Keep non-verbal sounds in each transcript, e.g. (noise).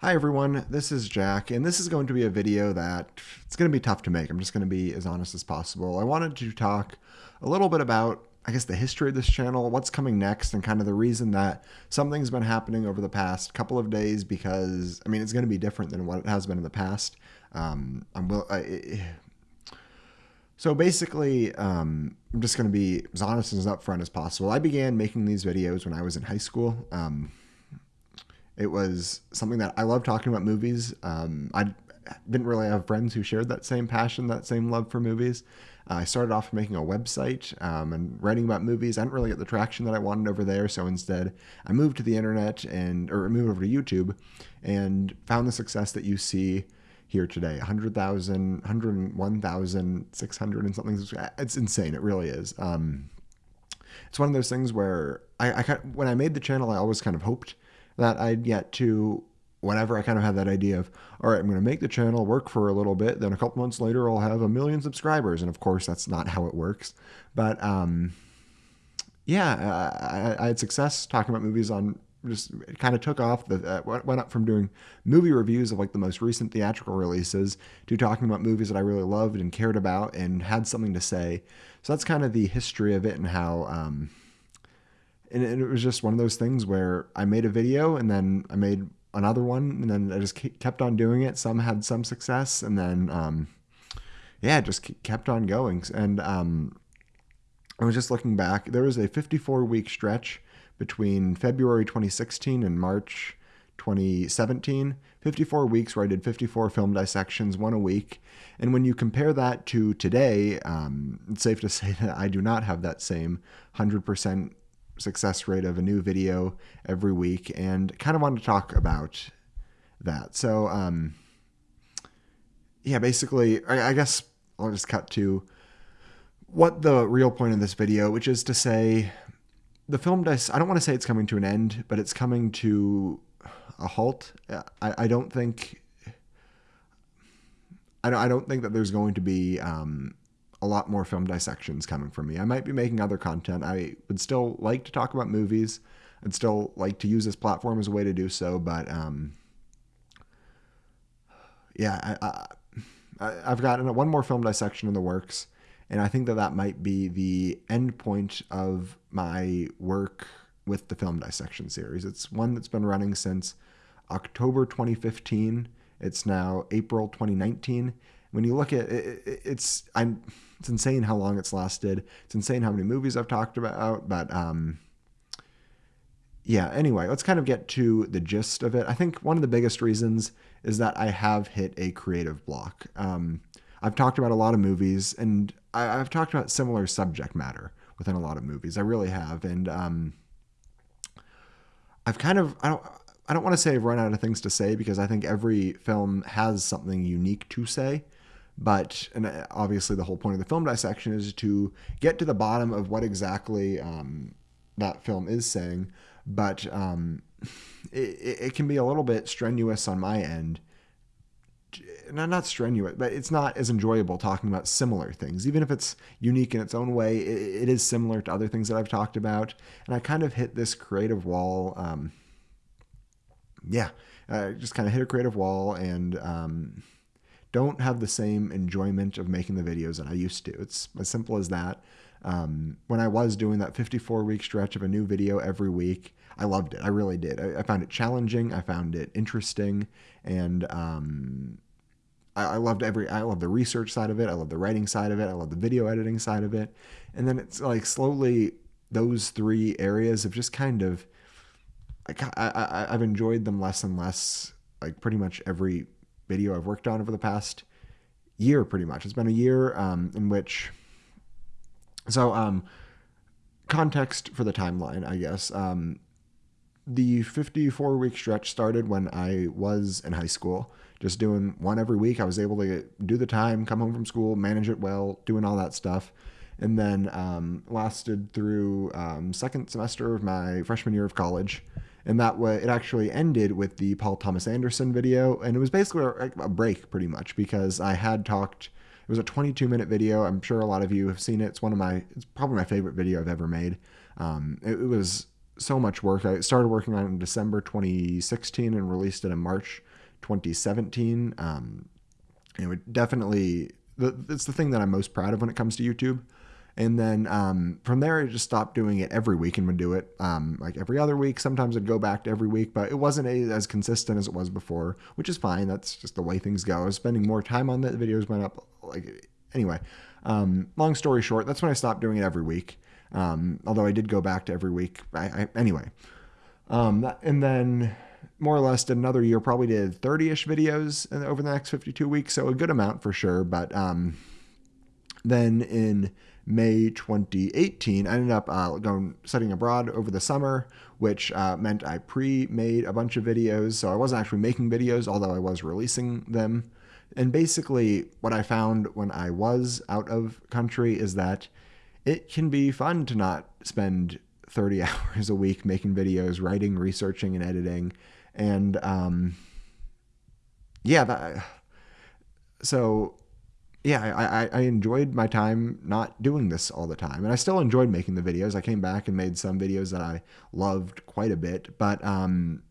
Hi everyone, this is Jack, and this is going to be a video that it's going to be tough to make. I'm just going to be as honest as possible. I wanted to talk a little bit about, I guess, the history of this channel, what's coming next, and kind of the reason that something's been happening over the past couple of days because, I mean, it's going to be different than what it has been in the past. Um, I'm will, I, so basically, um, I'm just going to be as honest and as upfront as possible. I began making these videos when I was in high school. Um, it was something that I love talking about movies. Um, I didn't really have friends who shared that same passion, that same love for movies. Uh, I started off making a website um, and writing about movies. I didn't really get the traction that I wanted over there, so instead I moved to the internet and or moved over to YouTube and found the success that you see here today 100,000, 101,600 and something. It's insane. It really is. Um, it's one of those things where I, I when I made the channel, I always kind of hoped that I'd get to whenever I kind of had that idea of, all right, I'm going to make the channel work for a little bit. Then a couple months later, I'll have a million subscribers. And of course, that's not how it works. But um, yeah, I, I, had success talking about movies on just it kind of took off. The uh, went up from doing movie reviews of like the most recent theatrical releases to talking about movies that I really loved and cared about and had something to say. So that's kind of the history of it and how. Um, and it was just one of those things where I made a video and then I made another one and then I just kept on doing it. Some had some success and then, um, yeah, just kept on going. And um, I was just looking back. There was a 54 week stretch between February 2016 and March 2017. 54 weeks where I did 54 film dissections, one a week. And when you compare that to today, um, it's safe to (laughs) say that I do not have that same 100% success rate of a new video every week and kind of wanted to talk about that. So, um, yeah, basically, I, I guess I'll just cut to what the real point of this video, which is to say the film does, I don't want to say it's coming to an end, but it's coming to a halt. I, I don't think, I don't, I don't think that there's going to be, um, a lot more film dissections coming from me. I might be making other content. I would still like to talk about movies. I'd still like to use this platform as a way to do so, but um, yeah, I, I, I've got one more film dissection in the works, and I think that that might be the end point of my work with the film dissection series. It's one that's been running since October 2015. It's now April 2019. When you look at it, it's I'm it's insane how long it's lasted. It's insane how many movies I've talked about. But um, yeah, anyway, let's kind of get to the gist of it. I think one of the biggest reasons is that I have hit a creative block. Um, I've talked about a lot of movies, and I, have talked about similar subject matter within a lot of movies. I really have, and um, I've kind of I don't I don't want to say I've run out of things to say because I think every film has something unique to say. But and uh, obviously, the whole point of the film dissection is to get to the bottom of what exactly um, that film is saying. But um, (laughs) it, it can be a little bit strenuous on my end not not strenuous, but it's not as enjoyable talking about similar things. Even if it's unique in its own way, it, it is similar to other things that I've talked about. And I kind of hit this creative wall. Um, yeah, uh, just kind of hit a creative wall, and um, don't have the same enjoyment of making the videos that I used to. It's as simple as that. Um, when I was doing that 54 week stretch of a new video every week, I loved it. I really did. I, I found it challenging. I found it interesting, and um, I, I, loved every. I love the research side of it. I love the writing side of it. I love the video editing side of it. And then it's like slowly those three areas have just kind of. I, I, I've enjoyed them less and less. Like pretty much every video I've worked on over the past year, pretty much. It's been a year um, in which. So, um, context for the timeline, I guess. Um, the 54 week stretch started when I was in high school, just doing one every week. I was able to do the time, come home from school, manage it well, doing all that stuff. And then um, lasted through um, second semester of my freshman year of college and that way it actually ended with the Paul Thomas Anderson video, and it was basically a, break pretty much because I had talked. It was a 22 minute video. I'm sure a lot of you have seen it. It's one of my. It's probably my favorite video I've ever made. Um, it, it was so much work. I started working on it in December 2016 and released it in March 2017. Um, it would definitely it's the thing that I'm most proud of when it comes to YouTube. And then um, from there, I just stopped doing it every week and would do it um, like every other week. Sometimes I'd go back to every week, but it wasn't as consistent as it was before, which is fine. That's just the way things go. I was spending more time on the videos went up. Like anyway, um, long story short, that's when I stopped doing it every week. Um, although I did go back to every week. I, I, anyway, um, and then more or less did another year. Probably did 30ish videos over the next 52 weeks, so a good amount for sure. But um, then in May 2018, I ended up uh, going studying abroad over the summer, which uh, meant I pre-made a bunch of videos. So I wasn't actually making videos, although I was releasing them. And basically, what I found when I was out of country is that it can be fun to not spend 30 (laughs) hours a week making videos, writing, researching, and editing. And um, yeah, that, so yeah, I, I, enjoyed my time not doing this all the time. And I still enjoyed making the videos. I came back and made some videos that I loved quite a bit. But um,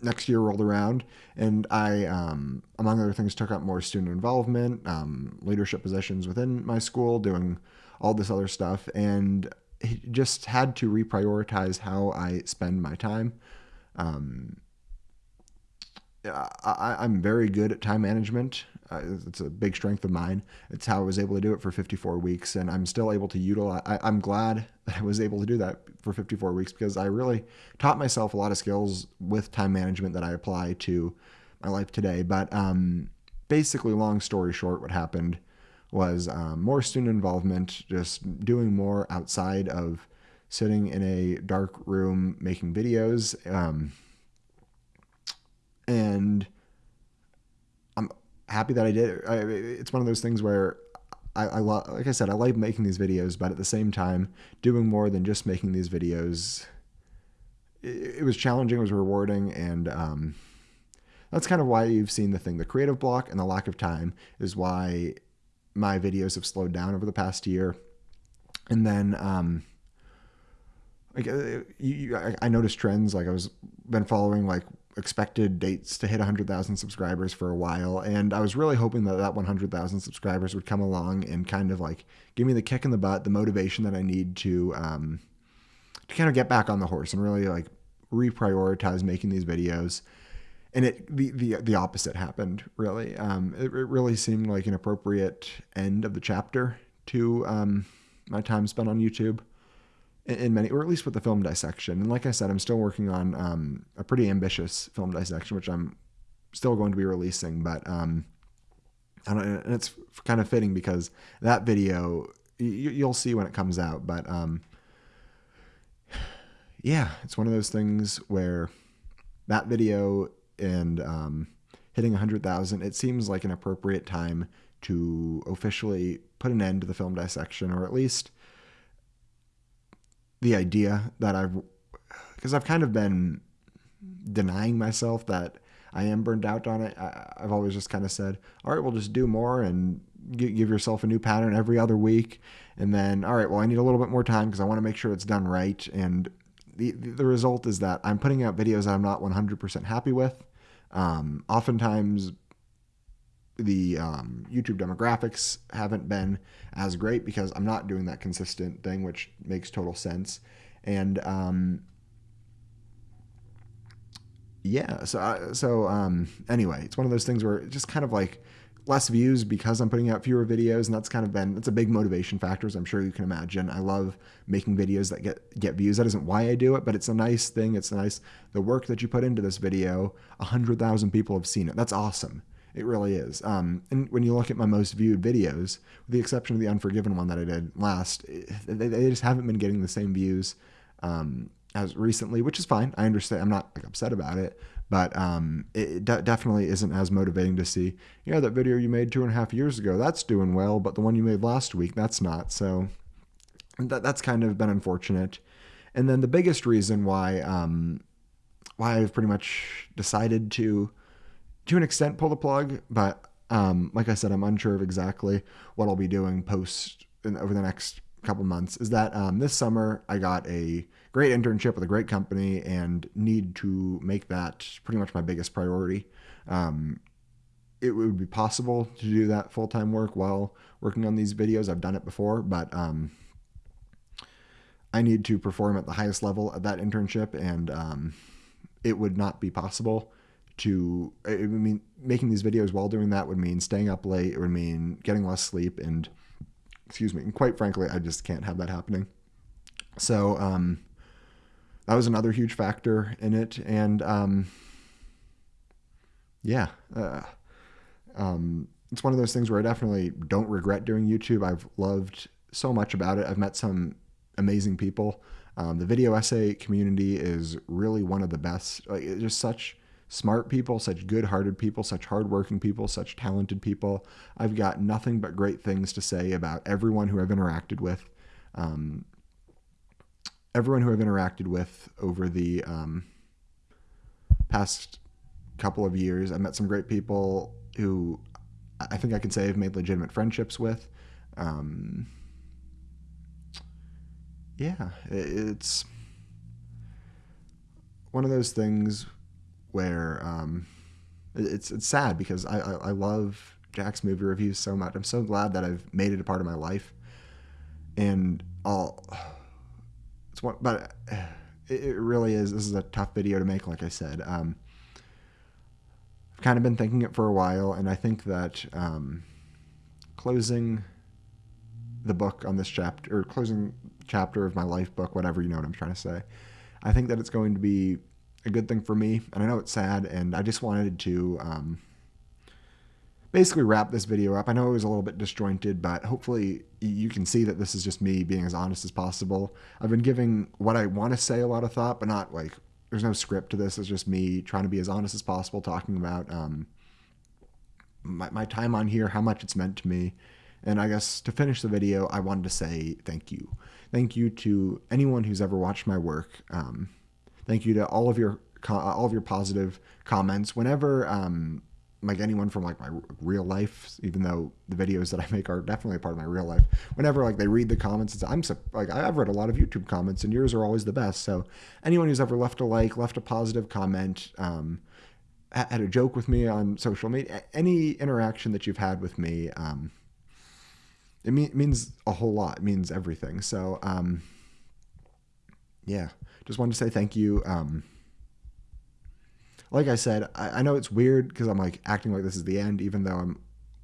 next year rolled around and I, um, among other things, took up more student involvement, um, leadership positions within my school, doing all this other stuff. And just had to reprioritize how I spend my time. Um, I, I'm very good at time management. Uh, it's a big strength of mine. It's how I was able to do it for 54 weeks, and I'm still able to utilize. I, I'm glad (laughs) that I was able to do that for 54 weeks because I really taught myself a lot of skills with time management that I apply to my life today. But um, basically, long story short, what happened was um, more student involvement, just doing more outside of sitting in a dark room making videos. Um, and happy that I did. I, it's one of those things where I, I lo- like I said, I like making these videos, but at the same time, doing more than just making these videos, it, it was challenging, it was rewarding, and um, that's kind of why you've seen the thing. The creative block and the lack of time is why my videos have slowed down over the past year. And then, um, like, uh, you, I, I noticed trends. Like I was been following like expected dates to hit 100,000 subscribers for a while. And I was really hoping that that 100,000 subscribers would come along and kind of like give me the kick in the butt, the motivation that I need to, um, to kind of get back on the horse and really like reprioritize making these videos. And it the the, the opposite happened really. Um, it, it really seemed like an appropriate end of the chapter to um, my time spent on YouTube in many, or at least with the film dissection. And like I said, I'm still working on um, a pretty ambitious film dissection, which I'm still going to be releasing. But um, and it's kind of fitting because that video you, will see when it comes out. But um, yeah, it's one of those things where that video and um, hitting 100,000, it seems like an appropriate time to officially put an end to the film dissection, or at least the idea that I've because I've kind of been denying myself that I am burned out on it. I, have always just kind of said, all right, we'll just do more and give yourself a new pattern every other week. And then, all right, well, I need a little bit more time because I want to make sure it's done right. And the, the result is that I'm putting out videos that I'm not 100% happy with. Um, oftentimes, the um, YouTube demographics haven't been as great because I'm not doing that consistent thing, which makes total sense. And um, yeah, so uh, so um, anyway, it's one of those things where it's just kind of like less views because I'm putting out fewer videos, and that's kind of been that's a big motivation factor, as I'm sure you can imagine. I love making videos that get get views. That isn't why I do it, but it's a nice thing. It's nice the work that you put into this video. A hundred thousand people have seen it. That's awesome. It really is. Um, and when you look at my most viewed videos, with the exception of the Unforgiven one that I did last, they, they just haven't been getting the same views um, as recently, which is fine. I understand. I'm not like, upset about it, but um, it de- definitely isn't as motivating to see. Yeah, that video you made two and a half years ago, that's doing well, but the one you made last week, that's not. So that, that's kind of been unfortunate. And then the biggest reason why um, why I've pretty much decided to to an extent pull the plug, but um, like I said, I'm unsure of exactly what I'll be doing post in, over the next couple months. Is that um, this summer I got a great internship with a great company and need to make that pretty much my biggest priority. Um, it would be possible to do that full time work while working on these videos. I've done it before, but um, I need to perform at the highest level at that internship, and um, it would not be possible to. I mean, making these videos while doing that would mean staying up late. It would mean getting less sleep, and excuse me. And quite frankly, I just can't have that happening. So um, that was another huge factor in it, and um, yeah. Uh, um, it's one of those things where I definitely don't regret doing YouTube. I've loved so much about it. I've met some amazing people. Um, the video essay community is really one of the best. Like, just such smart people, such good-hearted people, such hardworking people, such talented people. I've got nothing but great things to say about everyone who I've interacted with. Um, everyone who I've interacted with over the um, past couple of years. I met some great people who I think I can say I've made legitimate friendships with. Um, yeah, it's one of those things where um, it's it's sad because I, I, I love Jack's movie reviews so much. I'm so glad that I've made it a part of my life, and I'll. (sighs) It's one, but (sighs) it, really is. This is a tough video to make, like I said. Um, I've kind of been thinking it for a while, and I think that um, closing the book on this chapter, or closing chapter of my life book, whatever you know what I'm trying to say, I think that it's going to be a good thing for me. And I know it's sad, and I just wanted to um, basically wrap this video up. I know it was a little bit disjointed, but hopefully you can see that this is just me being as honest as possible. I've been giving what I want to say a lot of thought, but not like there's no script to this. It's just me trying to be as honest as possible, talking about um, my, my time on here, how much it's meant to me. And I guess to finish the video, I wanted to say thank you. Thank you to anyone who's ever watched my work. Um, thank you to all of your all of your positive comments. Whenever um, like anyone from like my real life, even though the videos that I make are definitely part of my real life. Whenever like they read the comments, I'm like I've read a lot of YouTube comments, and yours are always the best. So anyone who's ever left a like, left a positive comment, um, had a joke with me on social media, any interaction that you've had with me, um, it, mean, means a whole lot. It means everything. So um, yeah, just wanted to say thank you. Um, like I said, I, I know it's weird because I'm like acting like this is the end, even though I'm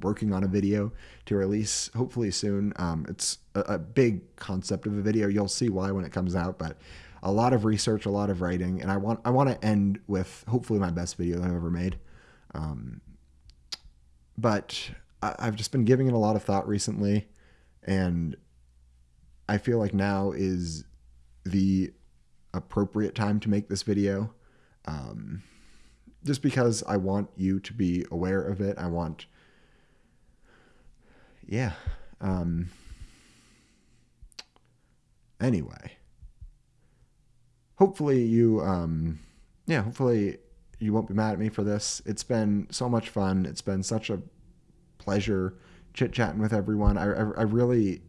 working on a video to release hopefully soon. Um, it's a, a, big concept of a video. You'll see why when it comes out, but a lot of research, a lot of writing, and I want I want to end with hopefully my best video that I've ever made. Um, but I, I've just been giving it a lot of thought recently, and I feel like now is the appropriate time to make this video. Um, just because I want you to be aware of it. I want, yeah. Um, anyway, hopefully you, um, yeah, hopefully you won't be mad at me for this. It's been so much fun. It's been such a pleasure chit chatting with everyone. I, I, I really,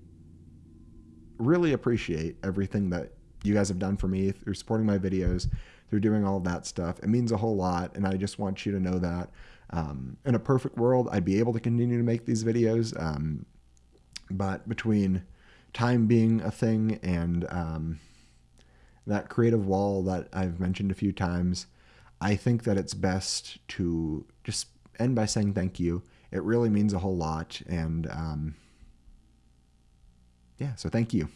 really appreciate everything that you guys have done for me through supporting my videos they're doing all that stuff. It means a whole lot, and I just want you to know that. Um, in a perfect world, I'd be able to continue to make these videos, um, but between time being a thing and um, that creative wall that I've mentioned a few times, I think that it's best to just end by saying thank you. It really means a whole lot, and um, yeah, so thank you.